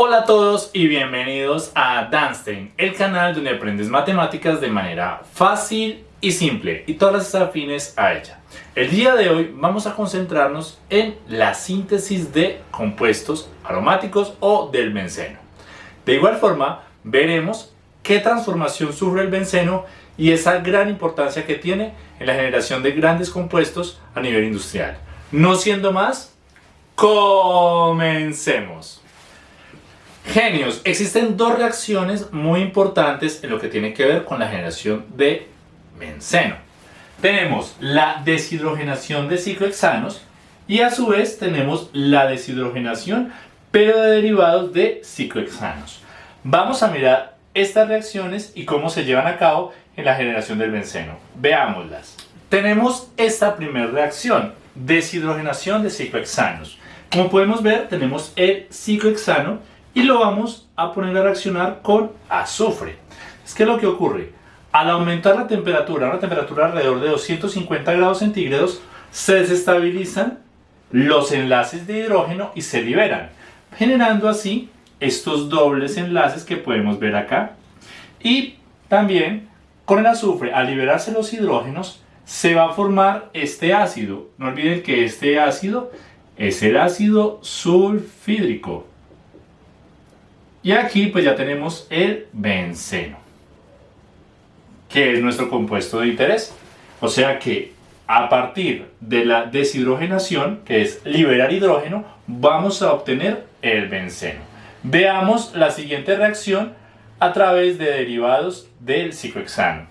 Hola a todos y bienvenidos a Danstein, el canal donde aprendes matemáticas de manera fácil y simple y todas las afines a ella. El día de hoy vamos a concentrarnos en la síntesis de compuestos aromáticos o del benceno. De igual forma, veremos qué transformación sufre el benceno y esa gran importancia que tiene en la generación de grandes compuestos a nivel industrial. No siendo más, comencemos. Genios, existen dos reacciones muy importantes en lo que tiene que ver con la generación de benceno. Tenemos la deshidrogenación de ciclohexanos y a su vez tenemos la deshidrogenación pero de derivados de ciclohexanos. Vamos a mirar estas reacciones y cómo se llevan a cabo en la generación del benceno. Veámoslas. Tenemos esta primera reacción, deshidrogenación de ciclohexanos. Como podemos ver, tenemos el ciclohexano y lo vamos a poner a reaccionar con azufre. Es que lo que ocurre, al aumentar la temperatura una temperatura alrededor de 250 grados centígrados, se desestabilizan los enlaces de hidrógeno y se liberan, generando así estos dobles enlaces que podemos ver acá. Y también con el azufre, al liberarse los hidrógenos, se va a formar este ácido. No olviden que este ácido es el ácido sulfídrico. Y aquí pues ya tenemos el benceno, que es nuestro compuesto de interés. O sea que a partir de la deshidrogenación, que es liberar hidrógeno, vamos a obtener el benceno. Veamos la siguiente reacción a través de derivados del ciclohexano.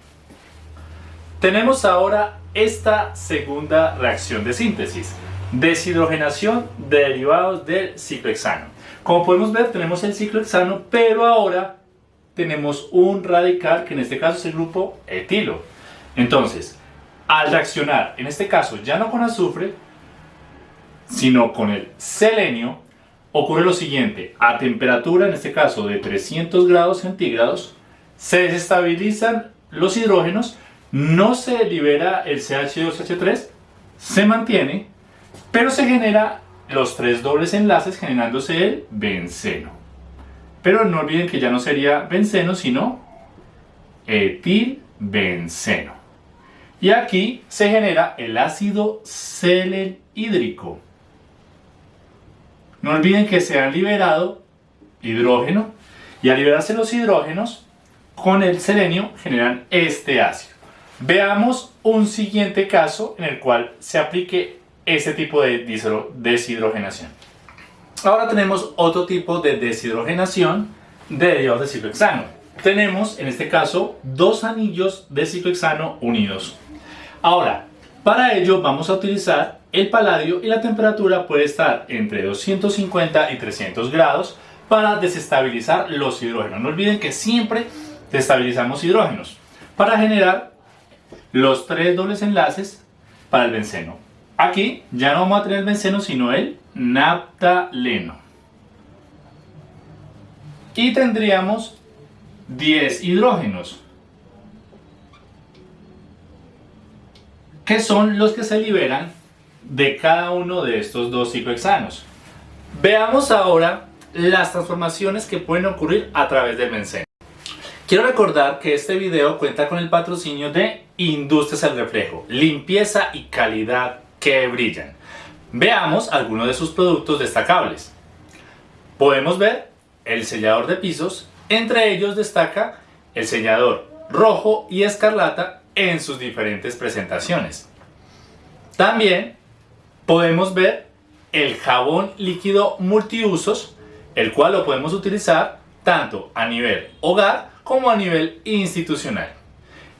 Tenemos ahora esta segunda reacción de síntesis, deshidrogenación de derivados del ciclohexano. Como podemos ver, tenemos el ciclo hexano, pero ahora tenemos un radical que en este caso es el grupo etilo. Entonces, al reaccionar, en este caso ya no con azufre, sino con el selenio, ocurre lo siguiente. A temperatura, en este caso de 300 grados centígrados, se desestabilizan los hidrógenos, no se libera el CH2H3, se mantiene, pero se genera los tres dobles enlaces generándose el benceno. Pero no olviden que ya no sería benceno, sino etilbenceno. Y aquí se genera el ácido selenhídrico. No olviden que se han liberado hidrógeno y al liberarse los hidrógenos con el selenio generan este ácido. Veamos un siguiente caso en el cual se aplique ese tipo de deshidrogenación. Ahora tenemos otro tipo de deshidrogenación de derivados de ciclohexano. Tenemos en este caso dos anillos de ciclohexano unidos. Ahora, para ello vamos a utilizar el paladio y la temperatura puede estar entre 250 y 300 grados para desestabilizar los hidrógenos. No olviden que siempre desestabilizamos hidrógenos para generar los tres dobles enlaces para el benceno. Aquí ya no vamos a tener el benceno, sino el naptaleno. Y tendríamos 10 hidrógenos, que son los que se liberan de cada uno de estos dos ciclohexanos. Veamos ahora las transformaciones que pueden ocurrir a través del benceno. Quiero recordar que este video cuenta con el patrocinio de Industrias al Reflejo, limpieza y calidad que brillan. Veamos algunos de sus productos destacables. Podemos ver el sellador de pisos, entre ellos destaca el sellador rojo y escarlata en sus diferentes presentaciones. También podemos ver el jabón líquido multiusos, el cual lo podemos utilizar tanto a nivel hogar como a nivel institucional.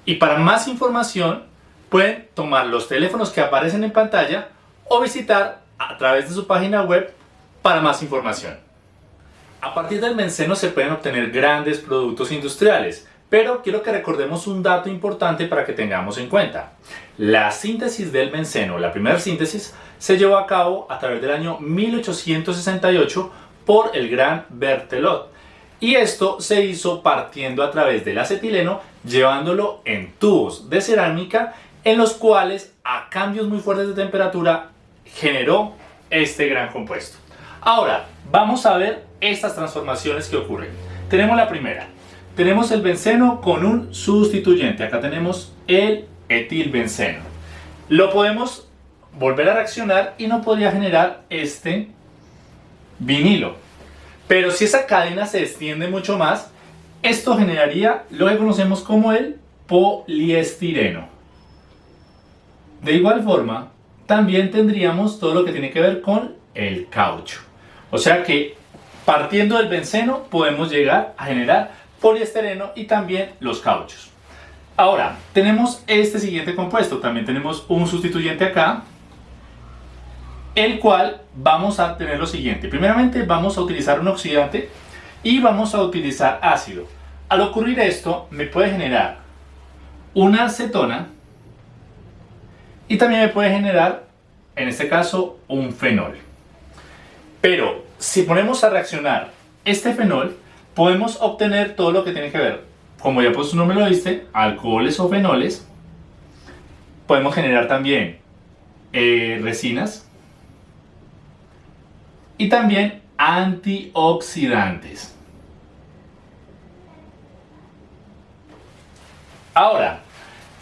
Y para más información pueden tomar los teléfonos que aparecen en pantalla o visitar a través de su página web para más información. A partir del benceno se pueden obtener grandes productos industriales, pero quiero que recordemos un dato importante para que tengamos en cuenta. La síntesis del benceno, la primera síntesis, se llevó a cabo a través del año 1868 por el gran Berthelot. Y esto se hizo partiendo a través del acetileno, llevándolo en tubos de cerámica en los cuales a cambios muy fuertes de temperatura generó este gran compuesto. Ahora, vamos a ver estas transformaciones que ocurren. Tenemos la primera. Tenemos el benceno con un sustituyente. Acá tenemos el etilbenceno. Lo podemos volver a reaccionar y no podría generar este vinilo. Pero si esa cadena se extiende mucho más, esto generaría lo que conocemos como el poliestireno. De igual forma, también tendríamos todo lo que tiene que ver con el caucho. O sea que partiendo del benceno podemos llegar a generar poliestireno y también los cauchos. Ahora, tenemos este siguiente compuesto. También tenemos un sustituyente acá, el cual vamos a tener lo siguiente. Primeramente vamos a utilizar un oxidante y vamos a utilizar ácido. Al ocurrir esto, me puede generar una acetona y también me puede generar, en este caso, un fenol. Pero si ponemos a reaccionar este fenol, podemos obtener todo lo que tiene que ver, como ya pues su nombre lo diste, alcoholes o fenoles. Podemos generar también eh, resinas y también antioxidantes. Ahora,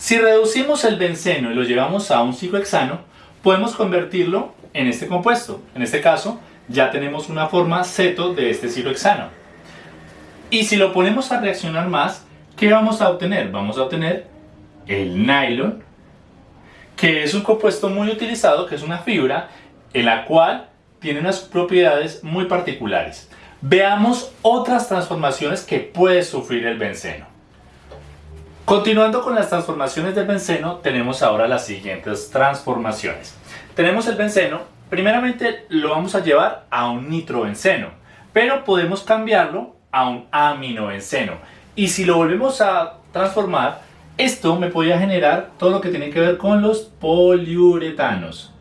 si reducimos el benceno y lo llevamos a un ciclohexano, podemos convertirlo en este compuesto. En este caso, ya tenemos una forma ceto de este ciclohexano. Y si lo ponemos a reaccionar más, ¿qué vamos a obtener? Vamos a obtener el nylon, que es un compuesto muy utilizado, que es una fibra, en la cual tiene unas propiedades muy particulares. Veamos otras transformaciones que puede sufrir el benceno. Continuando con las transformaciones del benceno, tenemos ahora las siguientes transformaciones. Tenemos el benceno, primeramente lo vamos a llevar a un nitrobenceno, pero podemos cambiarlo a un aminobenceno. Y si lo volvemos a transformar, esto me podría generar todo lo que tiene que ver con los poliuretanos.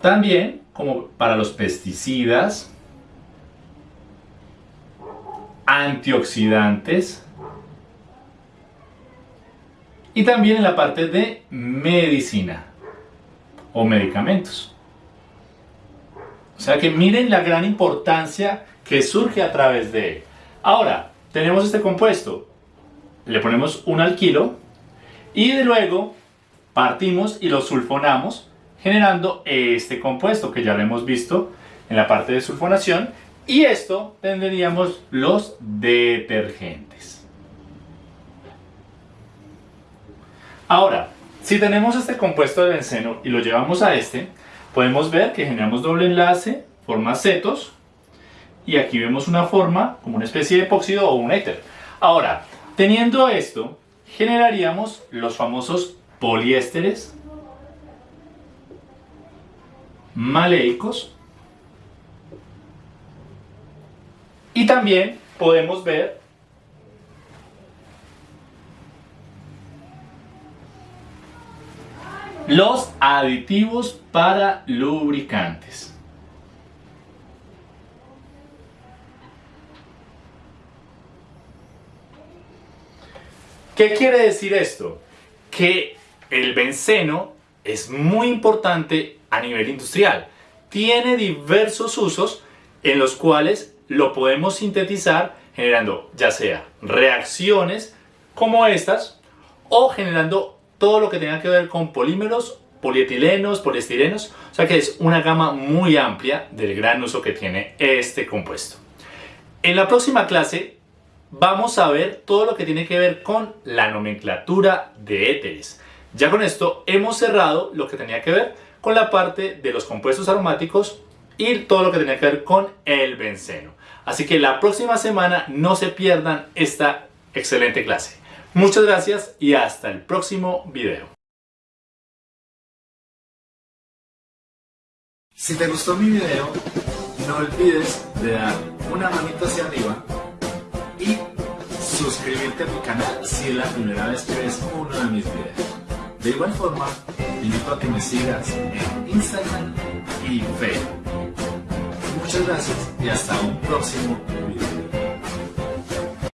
También, como para los pesticidas, antioxidantes, y también en la parte de medicina o medicamentos. O sea que miren la gran importancia que surge a través de él. Ahora, tenemos este compuesto, le ponemos un alquilo y de luego partimos y lo sulfonamos generando este compuesto que ya lo hemos visto en la parte de sulfonación y esto tendríamos los detergentes. Ahora, si tenemos este compuesto de benceno y lo llevamos a este, podemos ver que generamos doble enlace, forma cetos, y aquí vemos una forma como una especie de epóxido o un éter. Ahora, teniendo esto, generaríamos los famosos poliésteres maleicos y también podemos ver Los aditivos para lubricantes. ¿Qué quiere decir esto? Que el benceno es muy importante a nivel industrial. Tiene diversos usos en los cuales lo podemos sintetizar generando ya sea reacciones como estas o generando todo lo que tenga que ver con polímeros, polietilenos, poliestirenos, o sea que es una gama muy amplia del gran uso que tiene este compuesto. En la próxima clase vamos a ver todo lo que tiene que ver con la nomenclatura de éteres. Ya con esto hemos cerrado lo que tenía que ver con la parte de los compuestos aromáticos y todo lo que tenía que ver con el benceno. Así que la próxima semana no se pierdan esta excelente clase. Muchas gracias y hasta el próximo video. Si te gustó mi video, no olvides de dar una manito hacia arriba y suscribirte a mi canal si es la primera vez que ves uno de mis videos. De igual forma, te invito a que me sigas en Instagram y Facebook. Muchas gracias y hasta un próximo video.